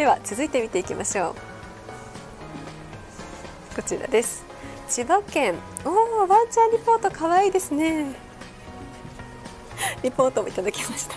では続いて見ていきましょう。こちらです。千葉県。おおワンちゃんリポート可愛いですね。リポートもいただきました。